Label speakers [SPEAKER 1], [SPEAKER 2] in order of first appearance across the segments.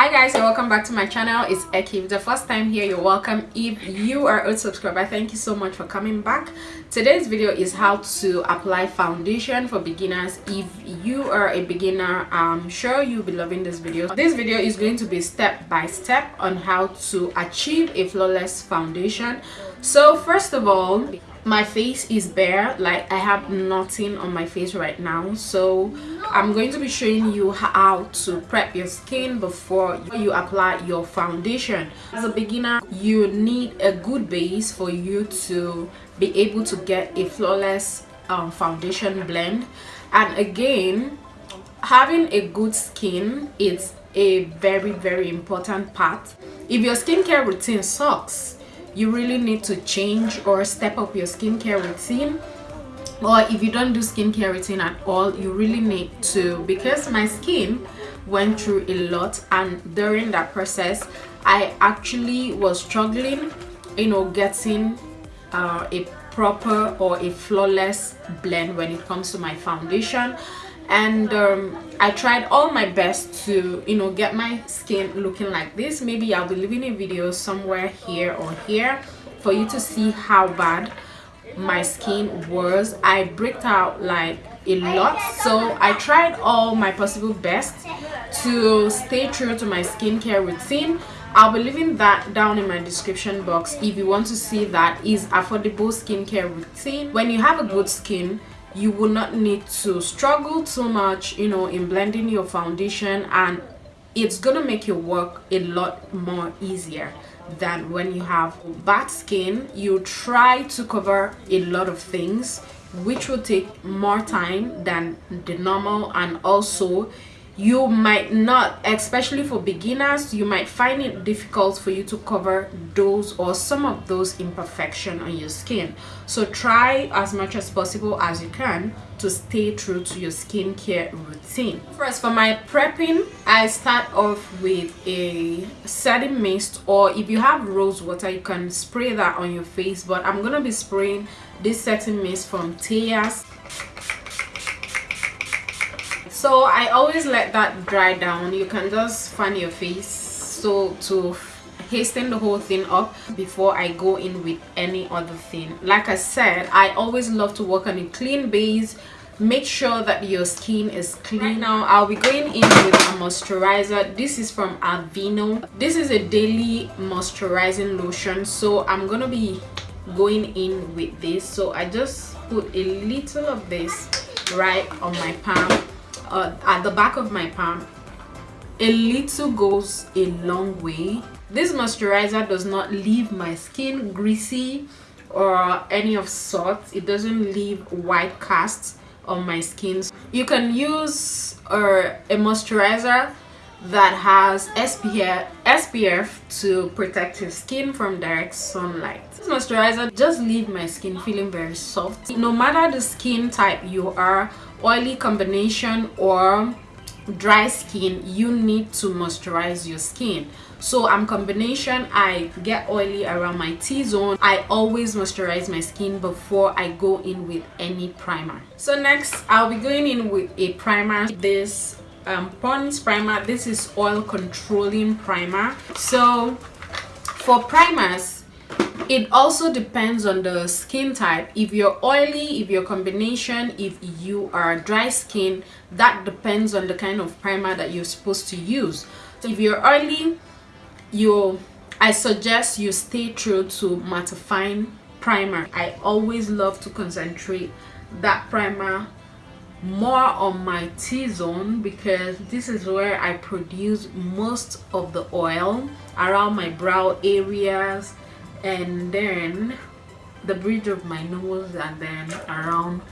[SPEAKER 1] hi guys and welcome back to my channel. It's Eki. If the first time here you're welcome. If you are a subscriber thank you so much for coming back. Today's video is how to apply foundation for beginners. If you are a beginner i'm sure you'll be loving this video. This video is going to be step by step on how to achieve a flawless foundation. So first of all my face is bare like i have nothing on my face right now. So i'm going to be showing you how to prep your skin before you apply your foundation. As a beginner you need a good base for you to be able to get a flawless um, foundation blend. And again having a good skin is a very very important part. If your skincare routine sucks you really need to change or step up your skincare routine. Or if you don't do skincare routine at all you really need to because my skin went through a lot and during that process i actually was struggling you know getting uh, a proper or a flawless blend when it comes to my foundation and um, I tried all my best to you know get my skin looking like this. Maybe I'll be leaving a video somewhere here or here for you to see how bad my skin was. I bricked out like a lot. So I tried all my possible best to stay true to my skincare routine. I'll be leaving that down in my description box if you want to see that is affordable skincare routine. When you have a good skin you will not need to struggle too much you know in blending your foundation and it's gonna make your work a lot more easier than when you have bad skin. You try to cover a lot of things which will take more time than the normal and also you might not especially for beginners you might find it difficult for you to cover those or some of those imperfection on your skin. So try as much as possible as you can to stay true to your skincare routine. First for my prepping i start off with a setting mist or if you have rose water you can spray that on your face but i'm gonna be spraying this setting mist from Teya's so i always let that dry down. You can just fan your face so to hasten the whole thing up before i go in with any other thing. Like i said i always love to work on a clean base. Make sure that your skin is clean. Right now i'll be going in with a moisturizer. This is from Aveeno. This is a daily moisturizing lotion so i'm gonna be going in with this. So i just put a little of this right on my palm uh, at the back of my palm a little goes a long way this moisturizer does not leave my skin greasy or any of sorts it doesn't leave white casts on my skin you can use uh, a moisturizer that has SPF, SPF to protect your skin from direct sunlight. This moisturizer just leave my skin feeling very soft. No matter the skin type you are, oily combination or dry skin you need to moisturize your skin. So i'm combination i get oily around my t-zone. I always moisturize my skin before i go in with any primer. So next i'll be going in with a primer. This um pond's primer this is oil controlling primer. So for primers it also depends on the skin type. If you're oily if your combination if you are dry skin that depends on the kind of primer that you're supposed to use. So if you're oily you i suggest you stay true to mattifying primer. I always love to concentrate that primer more on my t-zone because this is where i produce most of the oil around my brow areas and then the bridge of my nose and then around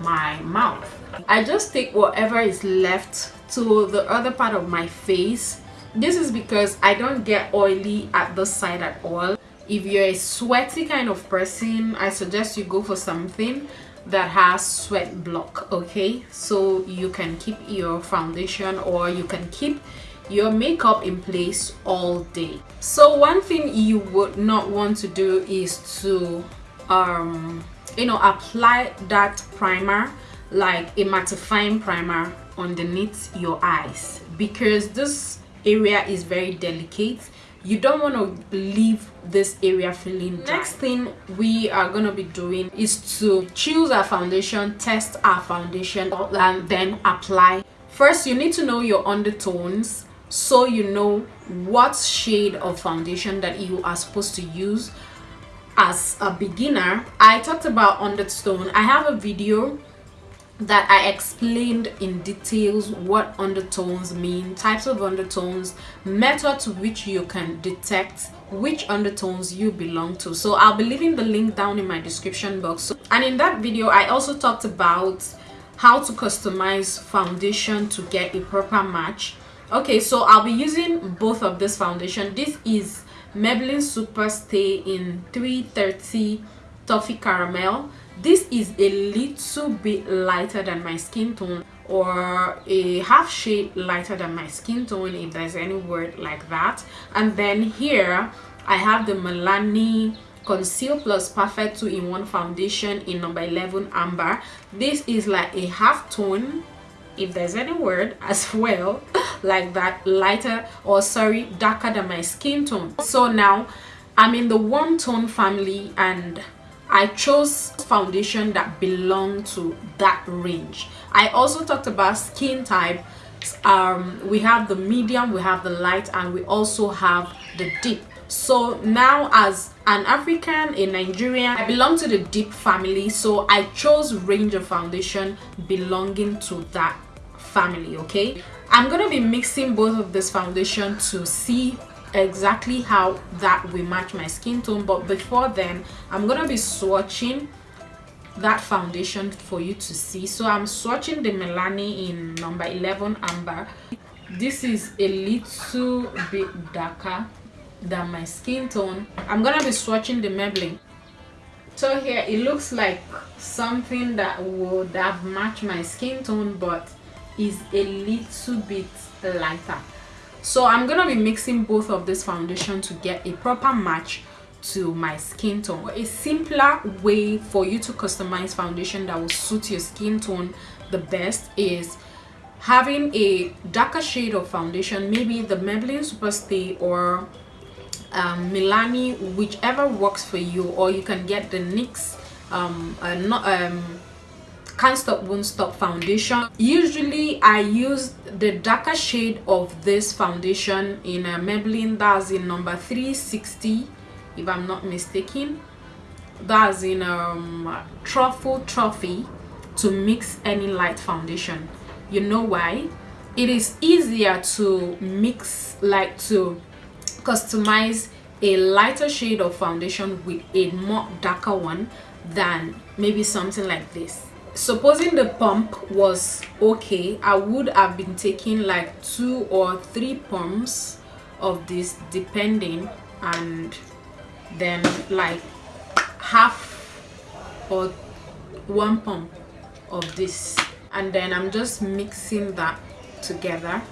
[SPEAKER 1] my mouth. I just take whatever is left to the other part of my face. This is because i don't get oily at the side at all. If you're a sweaty kind of person i suggest you go for something that has sweat block okay? So you can keep your foundation or you can keep your makeup in place all day. So one thing you would not want to do is to um you know apply that primer like a mattifying primer underneath your eyes. Because this area is very delicate. You don't want to leave this area feeling dry. next thing we are going to be doing is to choose our foundation test our foundation and then apply. First you need to know your undertones so you know what shade of foundation that you are supposed to use as a beginner i talked about undertone i have a video that I explained in details what undertones mean, types of undertones, methods which you can detect which undertones you belong to. So I'll be leaving the link down in my description box. And in that video, I also talked about how to customize foundation to get a proper match. Okay, so I'll be using both of this foundation. This is Maybelline Super Stay in 330 Toffee Caramel. This is a little bit lighter than my skin tone or a half shade lighter than my skin tone if there's any word like that. And then here i have the milani conceal plus perfect two-in-one foundation in number 11 amber. This is like a half tone if there's any word as well like that lighter or sorry darker than my skin tone so now i'm in the one tone family and I chose foundation that belong to that range. I also talked about skin type. Um, we have the medium, we have the light, and we also have the deep. So now as an African, a Nigerian, I belong to the deep family. So I chose range of foundation belonging to that family, okay? I'm to be mixing both of this foundation to see exactly how that will match my skin tone but before then i'm gonna be swatching that foundation for you to see. So i'm swatching the milani in number 11 amber. This is a little bit darker than my skin tone. I'm gonna be swatching the maybelline. So here it looks like something that would have matched my skin tone but is a little bit lighter. So i'm gonna be mixing both of this foundation to get a proper match to my skin tone. A simpler way for you to customize foundation that will suit your skin tone the best is having a darker shade of foundation maybe the Maybelline Superstay or um, Milani whichever works for you or you can get the NYX um, uh, not, um, can't stop won't stop foundation. Usually i use the darker shade of this foundation in a maybelline. That's in number 360 if i'm not mistaken. That's in um truffle trophy to mix any light foundation. You know why? It is easier to mix like to customize a lighter shade of foundation with a more darker one than maybe something like this supposing the pump was okay i would have been taking like two or three pumps of this depending and then like half or one pump of this. And then i'm just mixing that together.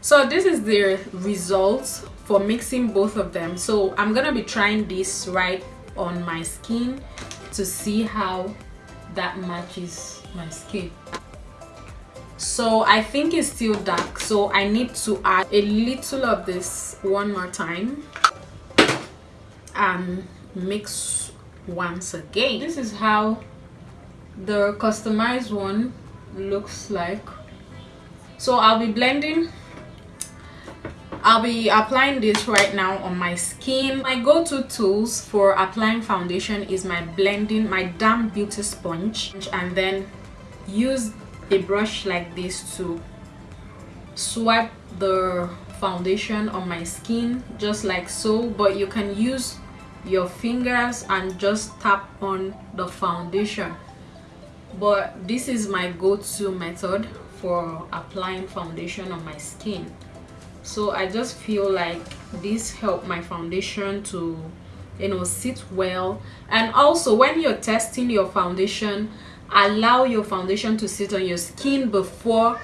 [SPEAKER 1] So this is the results for mixing both of them. So i'm gonna be trying this right on my skin to see how that matches my skin. So i think it's still dark. So i need to add a little of this one more time and mix once again. This is how the customized one looks like. So i'll be blending I'll be applying this right now on my skin. My go-to tools for applying foundation is my blending, my damp beauty sponge and then use a brush like this to swipe the foundation on my skin just like so. But you can use your fingers and just tap on the foundation. But this is my go-to method for applying foundation on my skin so i just feel like this helped my foundation to you know sit well. And also when you're testing your foundation allow your foundation to sit on your skin before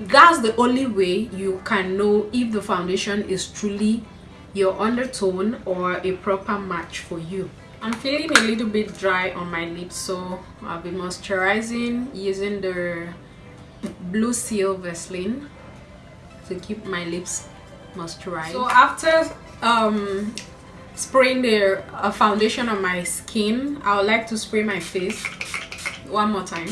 [SPEAKER 1] that's the only way you can know if the foundation is truly your undertone or a proper match for you. I'm feeling a little bit dry on my lips so i'll be moisturizing using the blue seal vaseline to keep my lips moisturized. So after um spraying the uh, foundation on my skin i would like to spray my face one more time.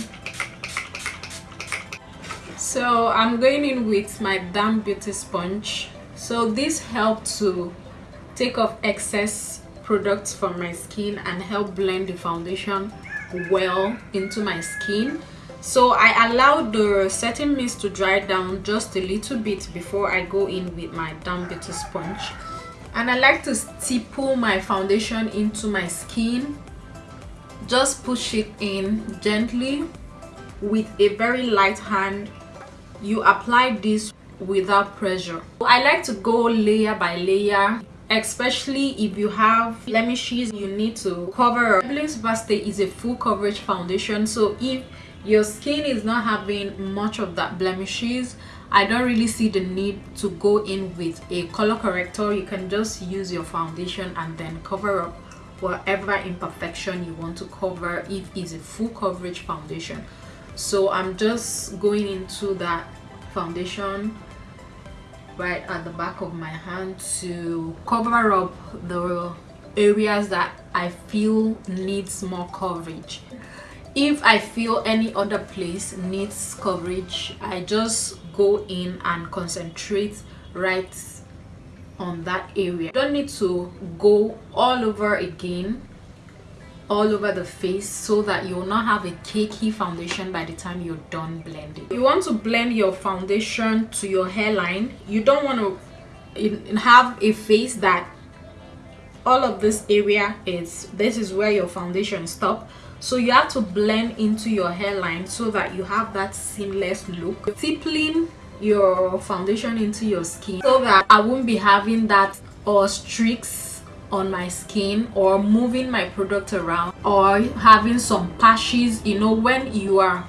[SPEAKER 1] So i'm going in with my damn beauty sponge. So this helped to take off excess products from my skin and help blend the foundation well into my skin so i allow the setting mist to dry down just a little bit before i go in with my damn beauty sponge. And i like to stipple my foundation into my skin. Just push it in gently. With a very light hand you apply this without pressure. I like to go layer by layer especially if you have blemishes you need to cover. Maybelline Superstay is a full coverage foundation so if your skin is not having much of that blemishes. I don't really see the need to go in with a color corrector. You can just use your foundation and then cover up whatever imperfection you want to cover if it's a full coverage foundation. So I'm just going into that foundation right at the back of my hand to cover up the areas that I feel needs more coverage if I feel any other place needs coverage I just go in and concentrate right on that area. Don't need to go all over again all over the face so that you'll not have a cakey foundation by the time you're done blending. You want to blend your foundation to your hairline. You don't want to have a face that all of this area is this is where your foundation stop so you have to blend into your hairline so that you have that seamless look. Tippling your foundation into your skin so that i won't be having that or streaks on my skin or moving my product around or having some patches. You know when you are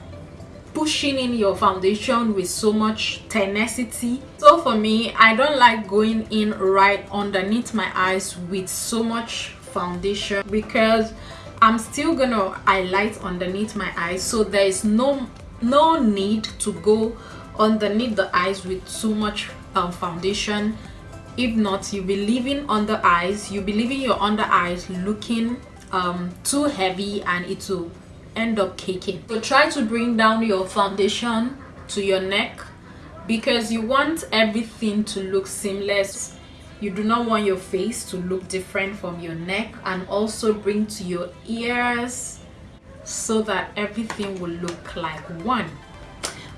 [SPEAKER 1] pushing in your foundation with so much tenacity. So for me i don't like going in right underneath my eyes with so much foundation because i'm still gonna highlight underneath my eyes so there is no no need to go underneath the eyes with too much um, foundation. If not you'll be leaving under eyes you'll be leaving your under eyes looking um, too heavy and it will end up caking so try to bring down your foundation to your neck because you want everything to look seamless you do not want your face to look different from your neck and also bring to your ears so that everything will look like one.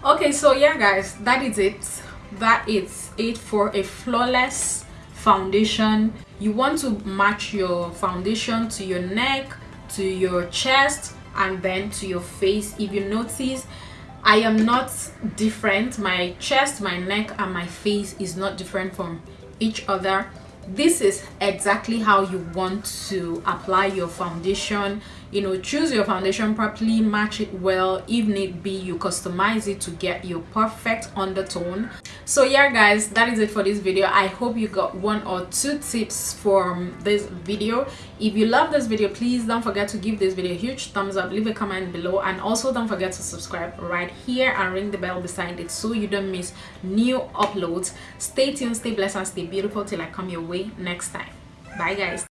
[SPEAKER 1] Okay so yeah guys that is it. That is it for a flawless foundation. You want to match your foundation to your neck to your chest and then to your face. If you notice i am not different. My chest my neck and my face is not different from each other. This is exactly how you want to apply your foundation you know choose your foundation properly match it well. If need be you customize it to get your perfect undertone. So yeah guys that is it for this video. I hope you got one or two tips from this video. If you love this video please don't forget to give this video a huge thumbs up. Leave a comment below. And also don't forget to subscribe right here and ring the bell beside it so you don't miss new uploads. Stay tuned stay blessed and stay beautiful till i come your way next time. Bye guys